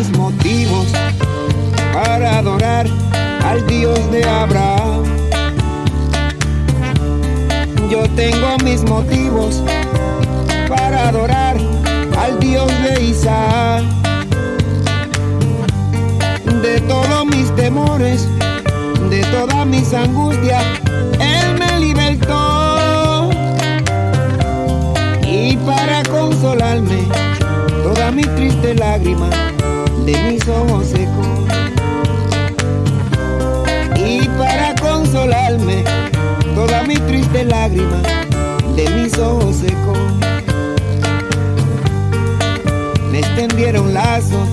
mis motivos para adorar al Dios de Abraham. Yo tengo mis motivos para adorar al Dios de Isaac. De todos mis temores, de todas mis angustias, Él me libertó. Y para consolarme, toda mi triste lágrima de mis ojos secos. Y para consolarme, toda mi triste lágrima de mis ojos secos. Me extendieron lazos,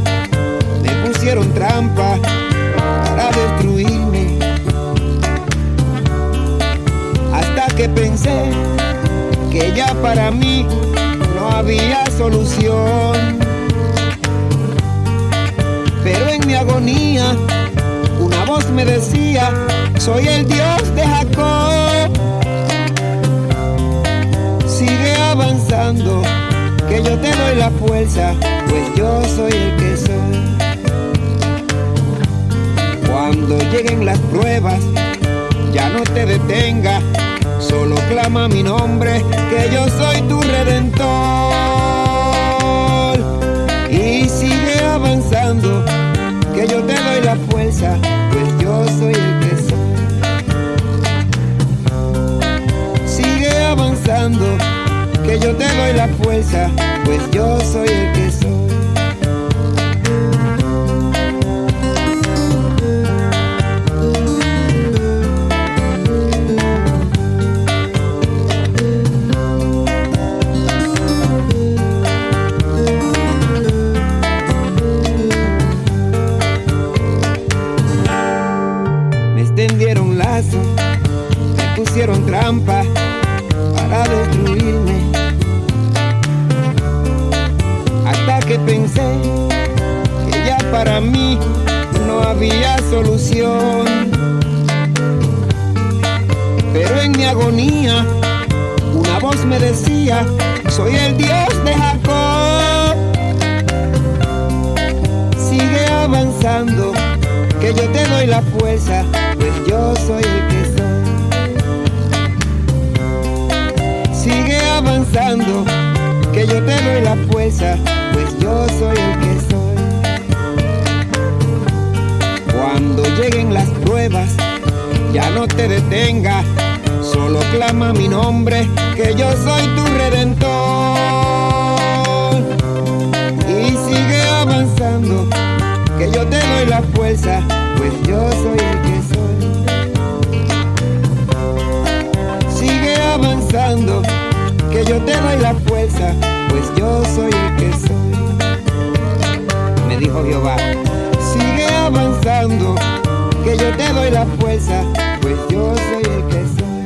me pusieron trampa para destruirme. Hasta que pensé que ya para mí no había solución. Mi agonía una voz me decía, soy el Dios de Jacob. Sigue avanzando, que yo te doy la fuerza, pues yo soy el que soy. Cuando lleguen las pruebas, ya no te detenga, solo clama mi nombre, que yo soy tu redentor. Que yo te doy la fuerza, pues yo soy el que soy. Me extendieron lazos, me pusieron trampa para destruirme. Había solución. Pero en mi agonía una voz me decía, soy el Dios de Jacob. Sigue avanzando, que yo te doy la fuerza, pues yo soy el que soy. Sigue avanzando, que yo te doy la fuerza, pues yo soy el que ya no te detenga, solo clama mi nombre, que yo soy tu redentor. Y sigue avanzando, que yo te doy la fuerza, pues yo soy el que soy. Sigue avanzando, que yo te doy la fuerza, pues yo soy el que soy. Me dijo Jehová, sigue avanzando, que yo te doy la fuerza, pues yo soy el que soy.